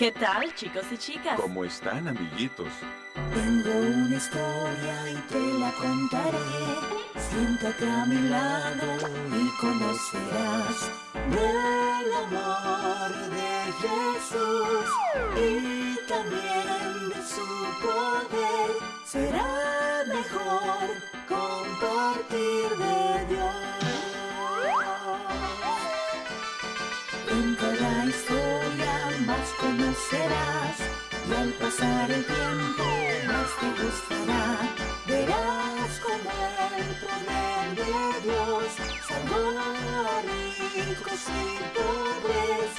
¿Qué tal, chicos y chicas? ¿Cómo están, amiguitos? Tengo una historia y te la contaré. Siéntate a mi lado y conocerás del amor de Jesús y también de su poder. Será mejor compartir de conocerás y al pasar el tiempo más te gustará. Verás como el poder de Dios salvó a ricos y pobres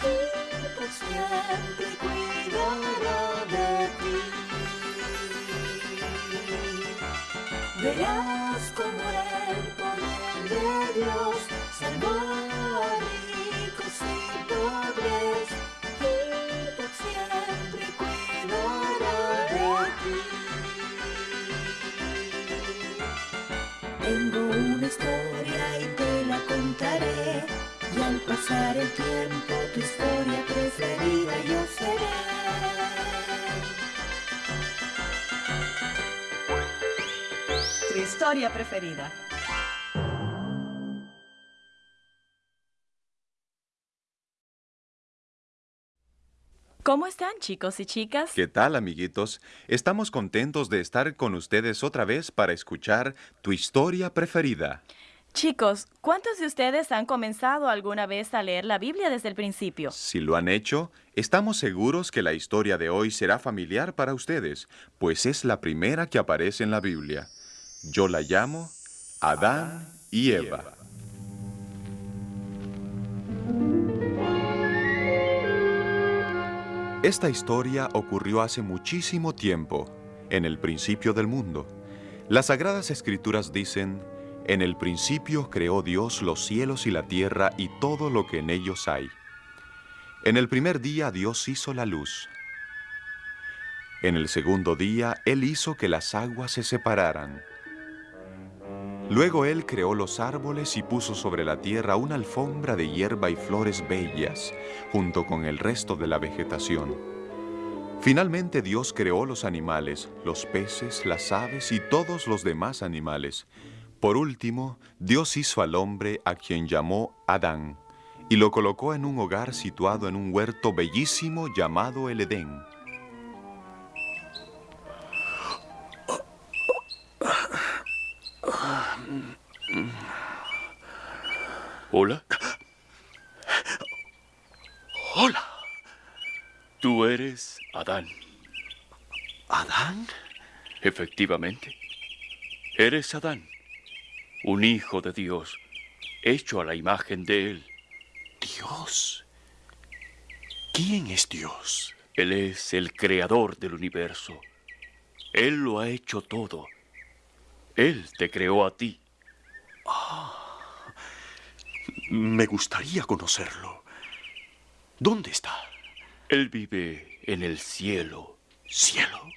y por siempre cuidará de ti. Verás como el poder de Dios salvó a contaré y al pasar el tiempo tu historia preferida yo seré. Tu historia preferida. ¿Cómo están, chicos y chicas? ¿Qué tal, amiguitos? Estamos contentos de estar con ustedes otra vez para escuchar tu historia preferida. Chicos, ¿cuántos de ustedes han comenzado alguna vez a leer la Biblia desde el principio? Si lo han hecho, estamos seguros que la historia de hoy será familiar para ustedes, pues es la primera que aparece en la Biblia. Yo la llamo Adán y Eva. Esta historia ocurrió hace muchísimo tiempo, en el principio del mundo. Las Sagradas Escrituras dicen, en el principio creó Dios los cielos y la tierra y todo lo que en ellos hay. En el primer día Dios hizo la luz. En el segundo día Él hizo que las aguas se separaran. Luego Él creó los árboles y puso sobre la tierra una alfombra de hierba y flores bellas, junto con el resto de la vegetación. Finalmente Dios creó los animales, los peces, las aves y todos los demás animales. Por último, Dios hizo al hombre a quien llamó Adán, y lo colocó en un hogar situado en un huerto bellísimo llamado el Edén. ¿Hola? Hola. Tú eres Adán. ¿Adán? Efectivamente. Eres Adán, un hijo de Dios, hecho a la imagen de Él. ¿Dios? ¿Quién es Dios? Él es el creador del universo. Él lo ha hecho todo. Él te creó a ti. Me gustaría conocerlo. ¿Dónde está? Él vive en el cielo. ¿Cielo?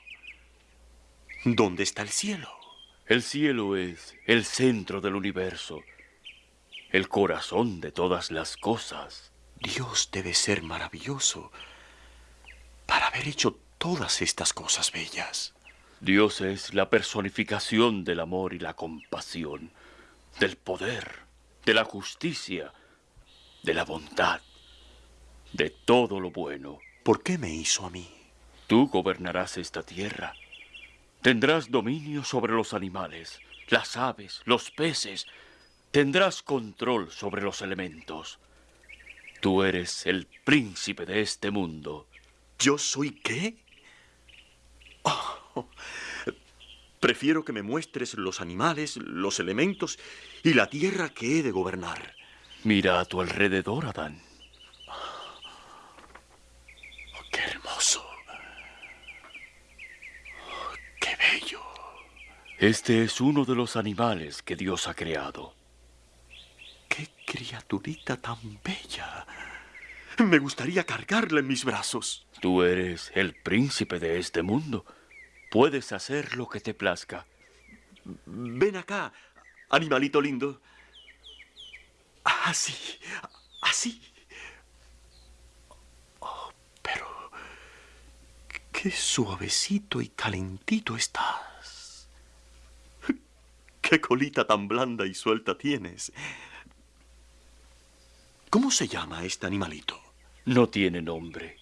¿Dónde está el cielo? El cielo es el centro del universo, el corazón de todas las cosas. Dios debe ser maravilloso para haber hecho todas estas cosas bellas. Dios es la personificación del amor y la compasión, del poder, de la justicia, de la bondad, de todo lo bueno. ¿Por qué me hizo a mí? Tú gobernarás esta tierra. Tendrás dominio sobre los animales, las aves, los peces. Tendrás control sobre los elementos. Tú eres el príncipe de este mundo. ¿Yo soy qué? Oh, prefiero que me muestres los animales, los elementos y la tierra que he de gobernar. Mira a tu alrededor, Adán. Oh, ¡Qué hermoso! Oh, ¡Qué bello! Este es uno de los animales que Dios ha creado. ¡Qué criaturita tan bella! Me gustaría cargarla en mis brazos. Tú eres el príncipe de este mundo. Puedes hacer lo que te plazca. Ven acá, animalito lindo. Así, así. Oh, pero Qué suavecito y calentito estás. Qué colita tan blanda y suelta tienes. ¿Cómo se llama este animalito? No tiene nombre.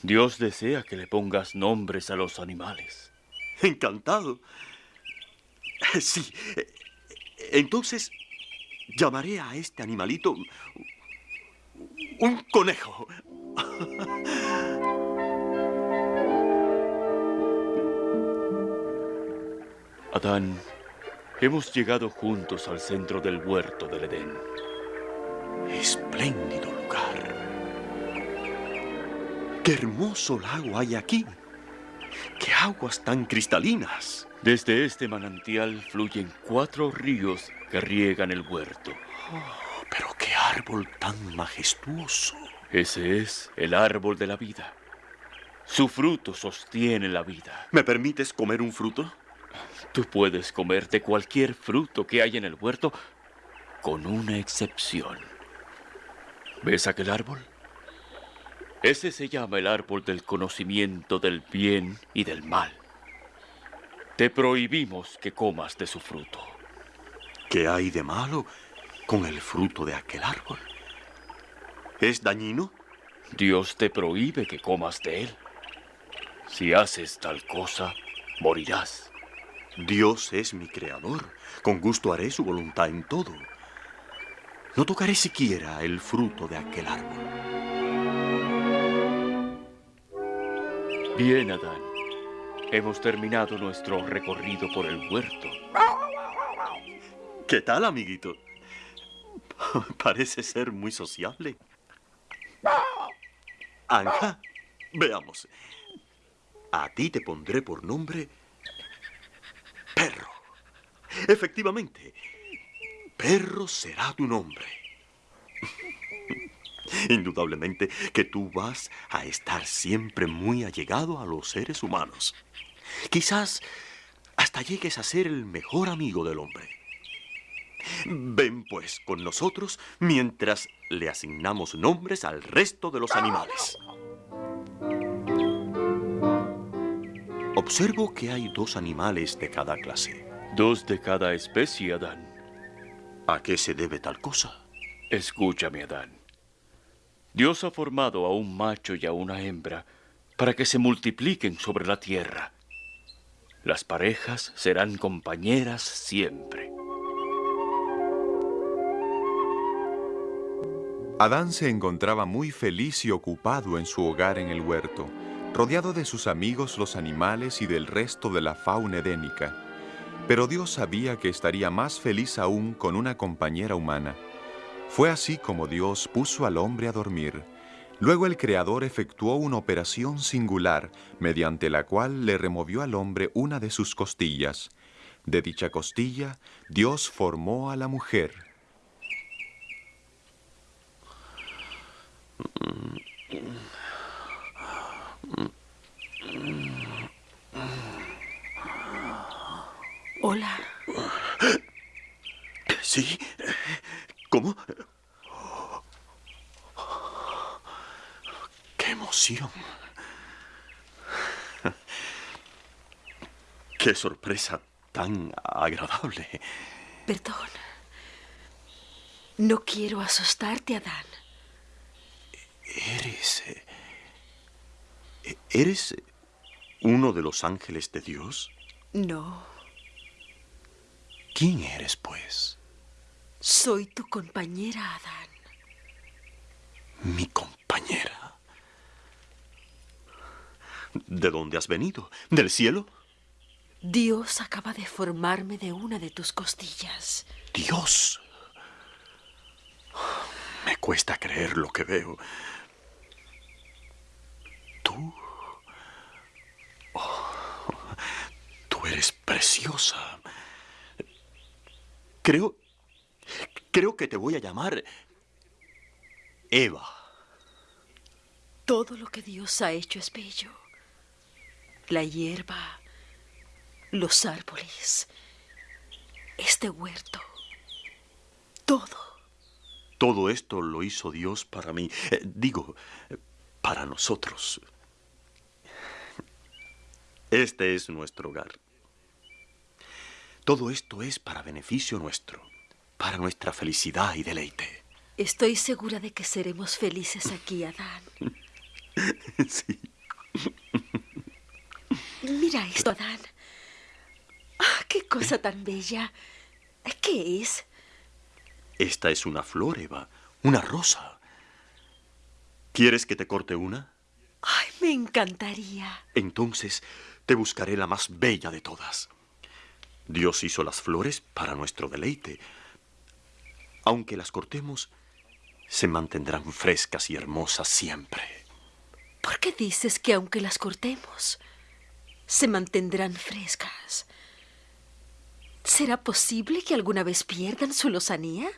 Dios desea que le pongas nombres a los animales. Encantado. Sí. Entonces, llamaré a este animalito un conejo. Adán, hemos llegado juntos al centro del huerto del Edén. Espléndido lugar. Qué hermoso lago hay aquí. Qué aguas tan cristalinas. Desde este manantial fluyen cuatro ríos que riegan el huerto. Oh, pero qué árbol tan majestuoso. Ese es el árbol de la vida. Su fruto sostiene la vida. ¿Me permites comer un fruto? Tú puedes comerte cualquier fruto que hay en el huerto, con una excepción. ¿Ves aquel árbol? Ese se llama el árbol del conocimiento del bien y del mal. Te prohibimos que comas de su fruto. ¿Qué hay de malo con el fruto de aquel árbol? ¿Es dañino? Dios te prohíbe que comas de él. Si haces tal cosa, morirás. Dios es mi creador. Con gusto haré su voluntad en todo. No tocaré siquiera el fruto de aquel árbol. Bien, Adán. Hemos terminado nuestro recorrido por el huerto. ¿Qué tal, amiguito? Parece ser muy sociable. Anja, veamos. A ti te pondré por nombre. Efectivamente, Perro será tu nombre. Indudablemente que tú vas a estar siempre muy allegado a los seres humanos. Quizás hasta llegues a ser el mejor amigo del hombre. Ven pues con nosotros mientras le asignamos nombres al resto de los animales. Observo que hay dos animales de cada clase. Dos de cada especie, Adán. ¿A qué se debe tal cosa? Escúchame, Adán. Dios ha formado a un macho y a una hembra para que se multipliquen sobre la tierra. Las parejas serán compañeras siempre. Adán se encontraba muy feliz y ocupado en su hogar en el huerto, rodeado de sus amigos los animales y del resto de la fauna edénica. Pero Dios sabía que estaría más feliz aún con una compañera humana. Fue así como Dios puso al hombre a dormir. Luego el Creador efectuó una operación singular, mediante la cual le removió al hombre una de sus costillas. De dicha costilla, Dios formó a la mujer. Hola. ¿Sí? ¿Cómo? ¡Qué emoción! ¡Qué sorpresa tan agradable! Perdón. No quiero asustarte, Adán. ¿Eres... eh, ¿Eres uno de los ángeles de Dios? No. ¿Quién eres, pues? Soy tu compañera, Adán. Mi compañera. ¿De dónde has venido? ¿Del cielo? Dios acaba de formarme de una de tus costillas. Dios. Me cuesta creer lo que veo. Tú. Oh, tú eres preciosa. Creo. Creo que te voy a llamar. Eva. Todo lo que Dios ha hecho es bello. La hierba, los árboles, este huerto, todo. Todo esto lo hizo Dios para mí. Eh, digo, para nosotros. Este es nuestro hogar. Todo esto es para beneficio nuestro, para nuestra felicidad y deleite. Estoy segura de que seremos felices aquí, Adán. Sí. Mira esto, Adán. Ah, ¡Qué cosa tan bella! ¿Qué es? Esta es una flor, Eva, una rosa. ¿Quieres que te corte una? Ay, me encantaría. Entonces te buscaré la más bella de todas. Dios hizo las flores para nuestro deleite. Aunque las cortemos, se mantendrán frescas y hermosas siempre. ¿Por qué dices que aunque las cortemos, se mantendrán frescas? ¿Será posible que alguna vez pierdan su lozanía?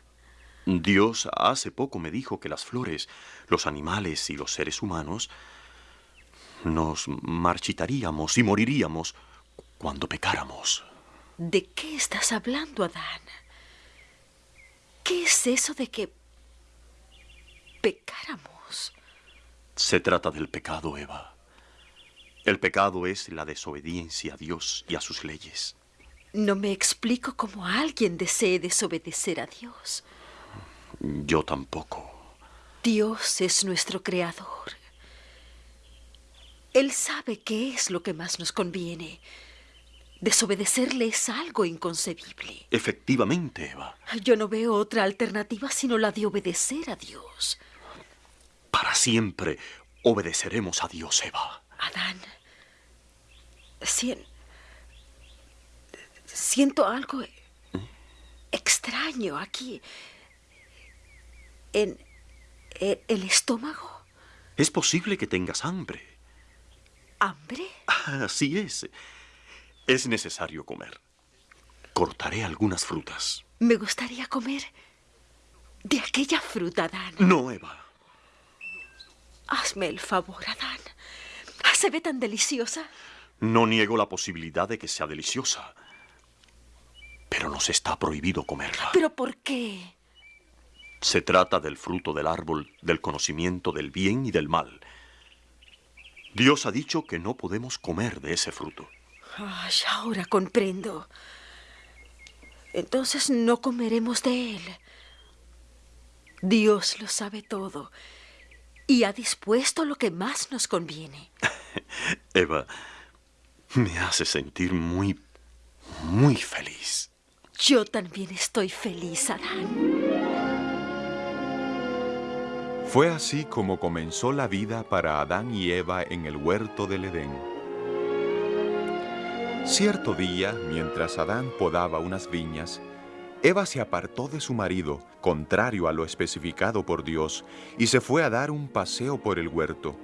Dios hace poco me dijo que las flores, los animales y los seres humanos nos marchitaríamos y moriríamos cuando pecáramos. ¿De qué estás hablando, Adán? ¿Qué es eso de que pecáramos? Se trata del pecado, Eva. El pecado es la desobediencia a Dios y a sus leyes. No me explico cómo alguien desee desobedecer a Dios. Yo tampoco. Dios es nuestro creador. Él sabe qué es lo que más nos conviene. Desobedecerle es algo inconcebible. Efectivamente, Eva. Yo no veo otra alternativa sino la de obedecer a Dios. Para siempre obedeceremos a Dios, Eva. Adán, sien- siento algo extraño aquí. En, en el estómago. Es posible que tengas hambre. ¿Hambre? Así es. Es necesario comer. Cortaré algunas frutas. Me gustaría comer de aquella fruta, Adán. No, Eva. Hazme el favor, Adán. Se ve tan deliciosa. No niego la posibilidad de que sea deliciosa. Pero nos está prohibido comerla. ¿Pero por qué? Se trata del fruto del árbol del conocimiento del bien y del mal. Dios ha dicho que no podemos comer de ese fruto. Ay, ahora comprendo. Entonces no comeremos de él. Dios lo sabe todo y ha dispuesto lo que más nos conviene. Eva, me hace sentir muy, muy feliz. Yo también estoy feliz, Adán. Fue así como comenzó la vida para Adán y Eva en el huerto del Edén. Cierto día, mientras Adán podaba unas viñas, Eva se apartó de su marido, contrario a lo especificado por Dios, y se fue a dar un paseo por el huerto.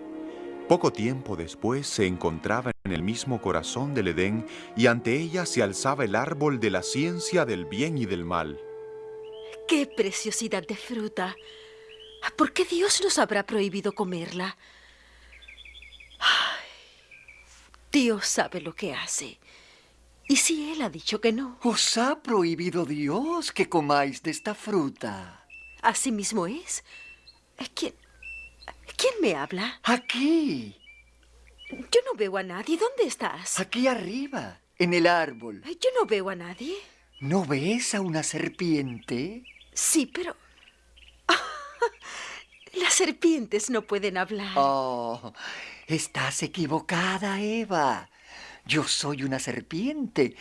Poco tiempo después se encontraba en el mismo corazón del Edén y ante ella se alzaba el árbol de la ciencia del bien y del mal. ¡Qué preciosidad de fruta! ¿Por qué Dios nos habrá prohibido comerla? Ay, Dios sabe lo que hace. ¿Y si Él ha dicho que no? Os ha prohibido Dios que comáis de esta fruta. Así mismo es. ¿Quién, ¿Quién me habla? Aquí, Yo no veo a nadie. ¿Dónde estás? aquí arriba, en el árbol. Yo no veo a nadie. ¿No ves a una serpiente? Sí, pero... Las serpientes no pueden hablar. Oh, estás equivocada, Eva. Yo soy una serpiente,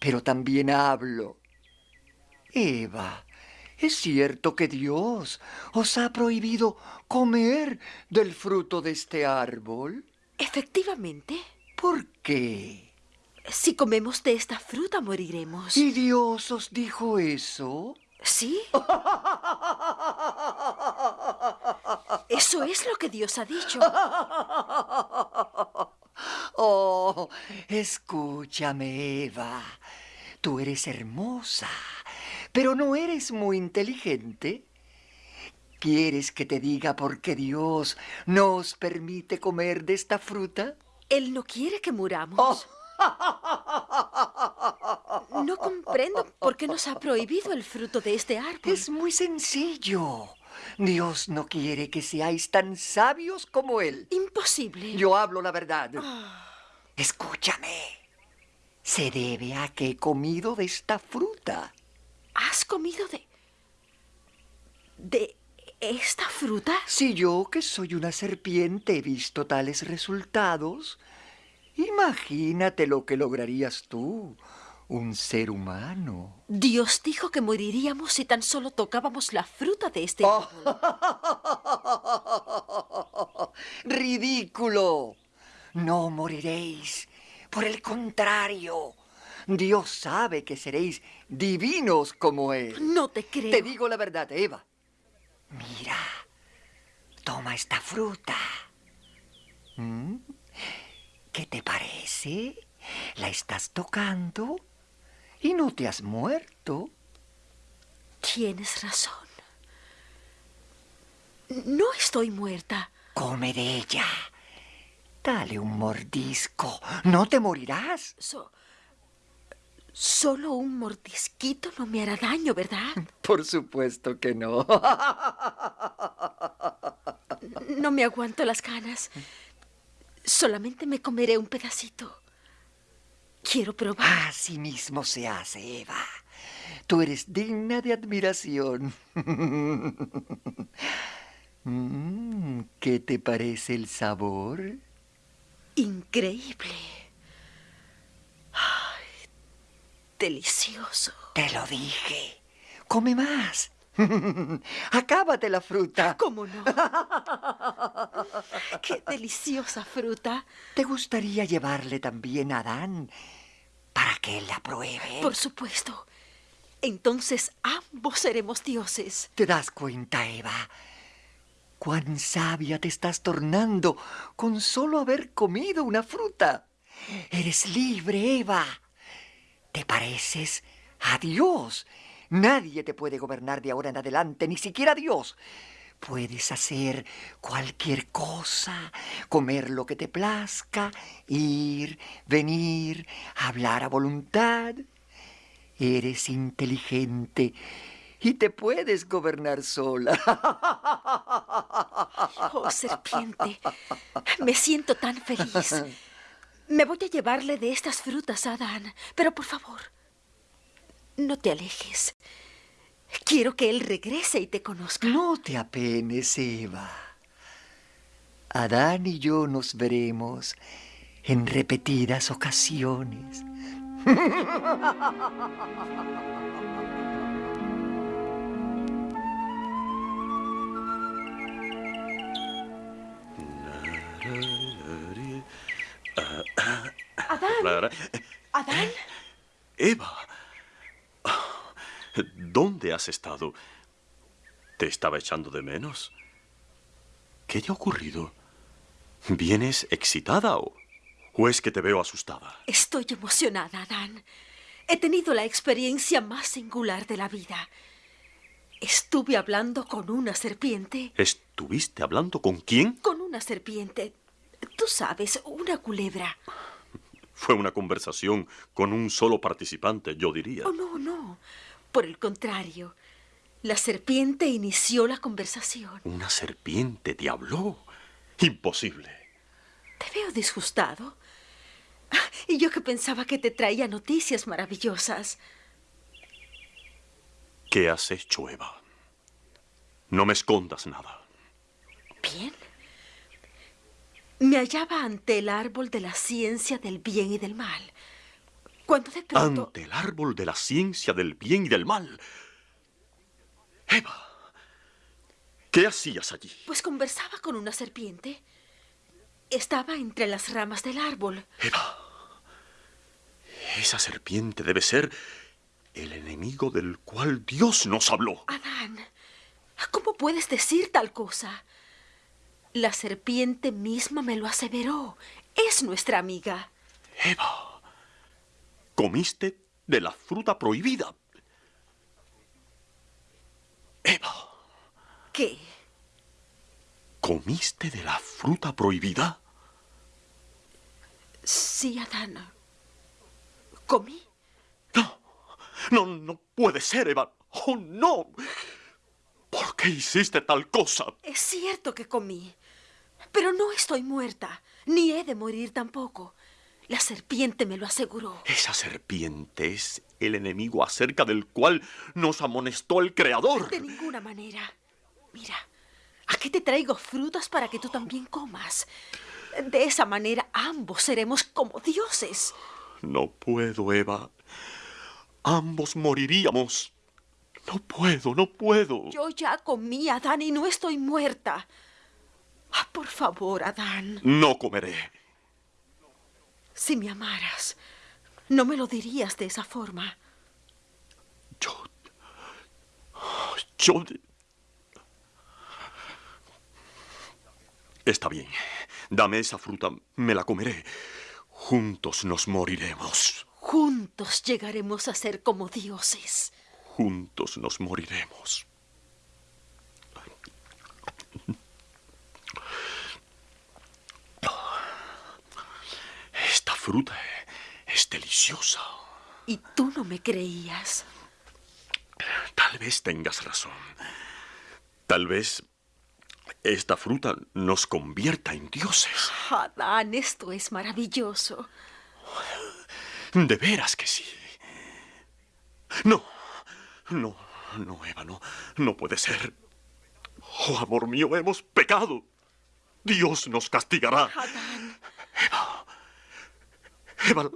pero también hablo. Eva, ¿es cierto que Dios os ha prohibido comer del fruto de este árbol? Efectivamente, ¿Por qué? si comemos de esta fruta moriremos. ¿Y Dios os dijo eso? ¿Sí? Eso es lo que Dios ha dicho. Oh, escúchame, Eva. Tú eres hermosa, pero no eres muy inteligente. ¿Quieres que te diga por qué Dios nos permite comer de esta fruta? Él no quiere que muramos. No comprendo por qué nos ha prohibido el fruto de este árbol. Es muy sencillo. Dios no quiere que seáis tan sabios como Él. imposible. Yo hablo la verdad. Escúchame. Se debe a que he comido de esta fruta. ¿Has comido de... de esta fruta? Si yo, que soy una serpiente, he visto tales resultados, imagínate lo que lograrías tú, un ser humano. Dios dijo que moriríamos si tan solo tocábamos la fruta de este Oh. árbol. ¡Ridículo! No moriréis. Por el contrario, Dios sabe que seréis divinos como Él. No te creo. Te digo la verdad, Eva. Mira, toma esta fruta. ¿Mm? ¿Qué te parece? La estás tocando y no te has muerto. Tienes razón. No estoy muerta. Come de ella. Dale un mordisco. No te morirás. So- solo un mordisquito no me hará daño, ¿verdad? Por supuesto que no. No me aguanto las ganas. Solamente me comeré un pedacito. Quiero probar. Así mismo se hace, Eva. Tú eres digna de admiración. Mm, ¿Qué te parece el sabor? Increíble. Ay, delicioso. Te lo dije. Come más. Acábate la fruta. ¿Cómo no? Qué deliciosa fruta. ¿Te gustaría llevarle también a Adán para que él la pruebe? Por supuesto. Entonces ambos seremos dioses. ¿Te das cuenta, Eva? Cuán sabia te estás tornando con solo haber comido una fruta. Eres libre, Eva. Te pareces a Dios. Nadie te puede gobernar de ahora en adelante, ni siquiera Dios. Puedes hacer cualquier cosa, comer lo que te plazca, ir, venir, hablar a voluntad. Eres inteligente y te puedes gobernar sola. Oh, serpiente. Me siento tan feliz. Me voy a llevarle de estas frutas a Adán. Pero por favor, no te alejes. Quiero que él regrese y te conozca. No te apenes, Eva. Adán y yo nos veremos en repetidas ocasiones. Adán. Adán. Eva. ¿Dónde has estado? ¿Te estaba echando de menos? ¿Qué te ha ocurrido? ¿Vienes excitada o, o es que te veo asustada? Estoy emocionada, Adán. He tenido la experiencia más singular de la vida. Estuve hablando con una serpiente. ¿Estuviste hablando con quién? Con una serpiente. Tú sabes, una culebra. Fue una conversación con un solo participante, yo diría. Oh, no, no. Por el contrario, la serpiente inició la conversación. Una serpiente te habló. Imposible. Te veo disgustado. Ah, Y yo que pensaba que te traía noticias maravillosas. ¿Qué has hecho, Eva? No me escondas nada. Bien. Me hallaba ante el árbol de la ciencia del bien y del mal. Cuando de pronto... Ante el árbol de la ciencia del bien y del mal. Eva, ¿qué hacías allí? Pues conversaba con una serpiente. Estaba entre las ramas del árbol. Eva, esa serpiente debe ser el enemigo del cual Dios nos habló. Adán, ¿cómo puedes decir tal cosa? La serpiente misma me lo aseveró. Es nuestra amiga. Eva, comiste de la fruta prohibida. Eva, ¿Qué? ¿comiste de la fruta prohibida? Sí, Adán. ¿Comí? No, no, no puede ser, Eva. Oh, no. ¿Por qué hiciste tal cosa? Es cierto que comí. Pero no estoy muerta, ni he de morir tampoco. La serpiente me lo aseguró. Esa serpiente es el enemigo acerca del cual nos amonestó el Creador. De ninguna manera. Mira, aquí te traigo frutas para que tú también comas. De esa manera ambos seremos como dioses. No puedo, Eva. Ambos moriríamos. No puedo, no puedo. Yo ya comí, Adán, y no estoy muerta. Ah, por favor, Adán. No comeré. Si me amaras, no me lo dirías de esa forma. Yo... Yo... Está bien. Dame esa fruta, me la comeré. Juntos nos moriremos. Juntos llegaremos a ser como dioses. Juntos nos moriremos. Esta fruta es deliciosa. Y tú no me creías. Tal vez tengas razón. Tal vez esta fruta nos convierta en dioses. Adán, esto es maravilloso. De veras que sí. No, no, no, Eva, no, no puede ser. Oh, amor mío, hemos pecado. Dios nos castigará. Adán, Eva, Eva,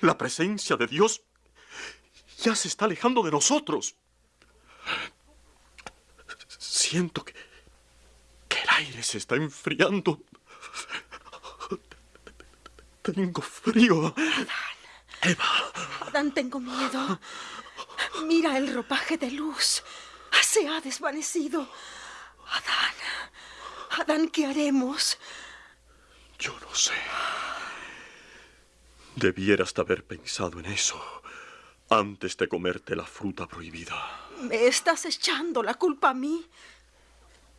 la presencia de Dios ya se está alejando de nosotros. Siento que, que el aire se está enfriando. Tengo frío. Eva, Adán, tengo miedo. Mira el ropaje de luz. Se ha desvanecido. Adán, Adán, ¿qué haremos? yo no sé. Debieras de haber pensado en eso antes de comerte la fruta prohibida. ¿Me estás echando la culpa a mí?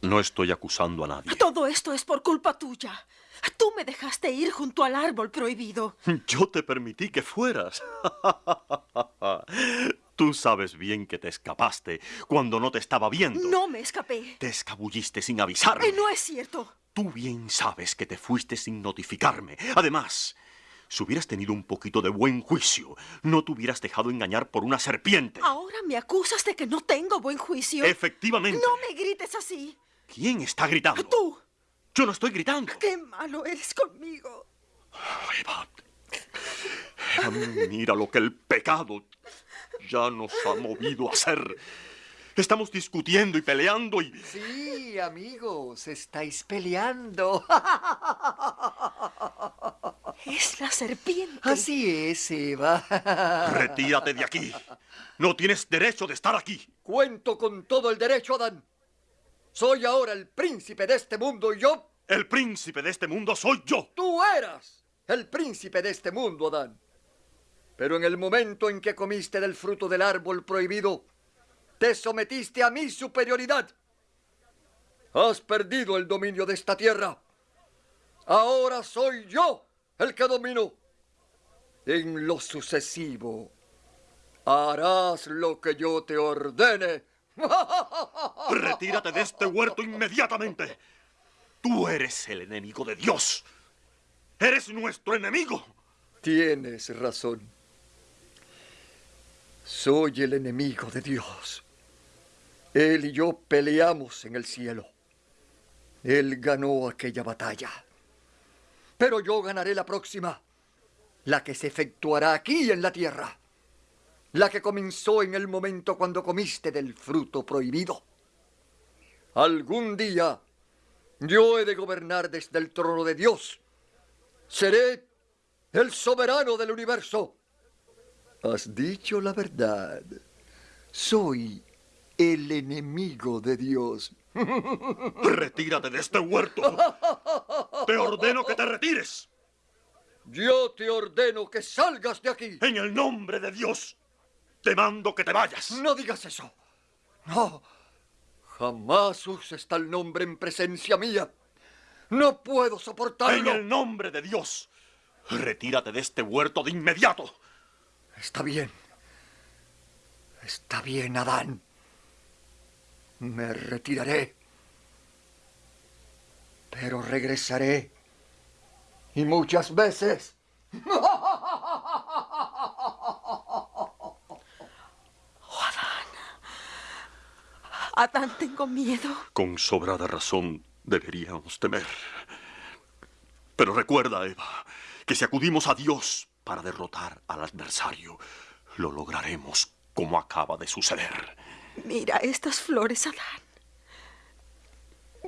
No estoy acusando a nadie. Todo esto es por culpa tuya. Tú me dejaste ir junto al árbol prohibido. Yo te permití que fueras. Tú sabes bien que te escapaste cuando no te estaba viendo. No me escapé. Te escabulliste sin avisarme. Eh, no es cierto. Tú bien sabes que te fuiste sin notificarme. Además, si hubieras tenido un poquito de buen juicio, no te hubieras dejado engañar por una serpiente. Ahora me acusas de que no tengo buen juicio. Efectivamente. No me grites así. ¿Quién está gritando? Tú. Yo no estoy gritando. Qué malo eres conmigo. Eva, Eva, mira lo que el pecado ya nos ha movido a hacer. Estamos discutiendo y peleando y... Sí, amigos, estáis peleando. Es la serpiente. Así es, Eva. Retírate de aquí. No tienes derecho de estar aquí. Cuento con todo el derecho, Adán. Soy ahora el príncipe de este mundo y yo... El príncipe de este mundo soy yo. Tú eras el príncipe de este mundo, Adán. Pero en el momento en que comiste del fruto del árbol prohibido, te sometiste a mi superioridad. Has perdido el dominio de esta tierra. Ahora soy yo el que domino. En lo sucesivo, harás lo que yo te ordene. Retírate de este huerto inmediatamente. Tú eres el enemigo de Dios. Eres nuestro enemigo. Tienes razón. Soy el enemigo de Dios. Él y yo peleamos en el cielo. Él ganó aquella batalla. Pero yo ganaré la próxima, la que se efectuará aquí en la tierra, la que comenzó en el momento cuando comiste del fruto prohibido. Algún día yo he de gobernar desde el trono de Dios. Seré el soberano del universo. Has dicho la verdad. Soy el enemigo de Dios. Retírate de este huerto. Te ordeno que te retires. Yo te ordeno que salgas de aquí. En el nombre de Dios, te mando que te vayas. No digas eso. No. Jamás uses tal nombre en presencia mía. No puedo En soportarlo. el nombre de Dios, retírate de este huerto de inmediato. Está bien. Está bien, Adán. Me retiraré. Pero regresaré. Y muchas veces. Adán, tengo miedo. Con sobrada razón deberíamos temer. Pero recuerda, Eva, que si acudimos a Dios para derrotar al adversario, lo lograremos como acaba de suceder. Mira estas flores, Adán.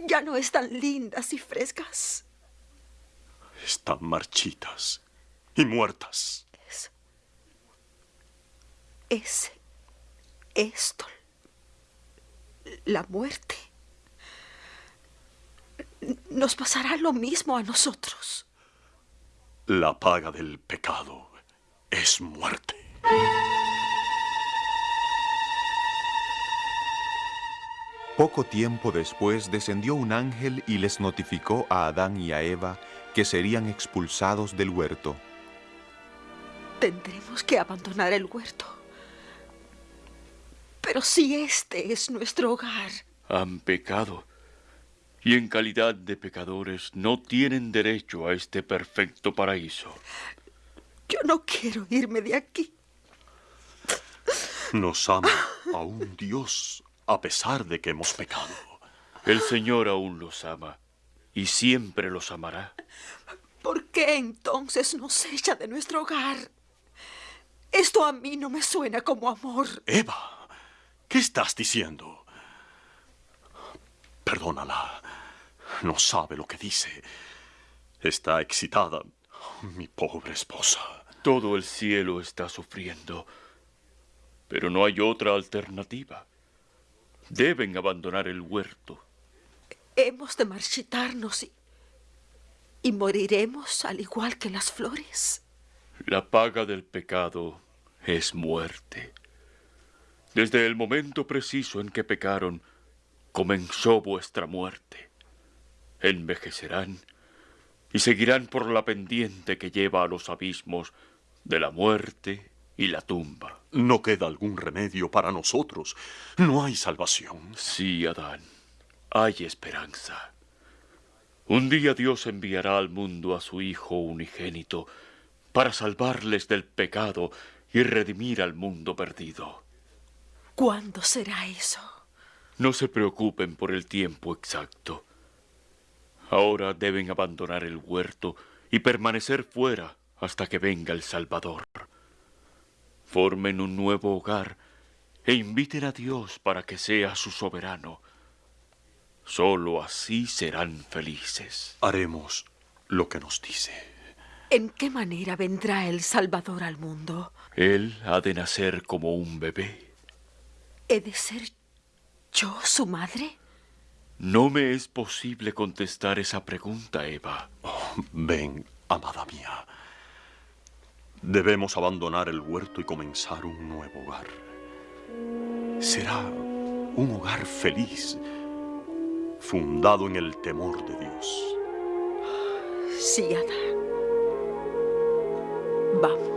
Ya no están lindas y frescas. Están marchitas y muertas. Es. Es. Esto. La muerte. Nos pasará lo mismo a nosotros. La paga del pecado es muerte. Poco tiempo después descendió un ángel y les notificó a Adán y a Eva que serían expulsados del huerto. Tendremos que abandonar el huerto. Pero si este es nuestro hogar. Han pecado. Y en calidad de pecadores no tienen derecho a este perfecto paraíso. Yo no quiero irme de aquí. Nos ama aún Dios a pesar de que hemos pecado. El Señor aún los ama y siempre los amará. ¿Por qué entonces nos echa de nuestro hogar? Esto a mí no me suena como amor. Eva, ¿qué estás diciendo? Perdónala. No sabe lo que dice. Está excitada, mi pobre esposa. Todo el cielo está sufriendo, pero no hay otra alternativa. Deben abandonar el huerto. Hemos de marchitarnos y, y moriremos al igual que las flores. La paga del pecado es muerte. Desde el momento preciso en que pecaron, comenzó vuestra muerte. Envejecerán y seguirán por la pendiente que lleva a los abismos de la muerte y la tumba. No queda algún remedio para nosotros. No hay salvación. Sí, Adán, hay esperanza. Un día Dios enviará al mundo a su Hijo unigénito para salvarles del pecado y redimir al mundo perdido. ¿Cuándo será eso? No se preocupen por el tiempo exacto. Ahora deben abandonar el huerto y permanecer fuera hasta que venga el Salvador formen un nuevo hogar e inviten a Dios para que sea su soberano. Solo así serán felices. Haremos lo que nos dice. ¿En qué manera vendrá el Salvador al mundo? Él ha de nacer como un bebé. ¿He de ser ¿Yo, su madre? No me es posible contestar esa pregunta, Eva. Oh, ven, amada mía. Debemos abandonar el huerto y comenzar un nuevo hogar. Será un hogar feliz, fundado en el temor de Dios. Sí, Adán. Vamos.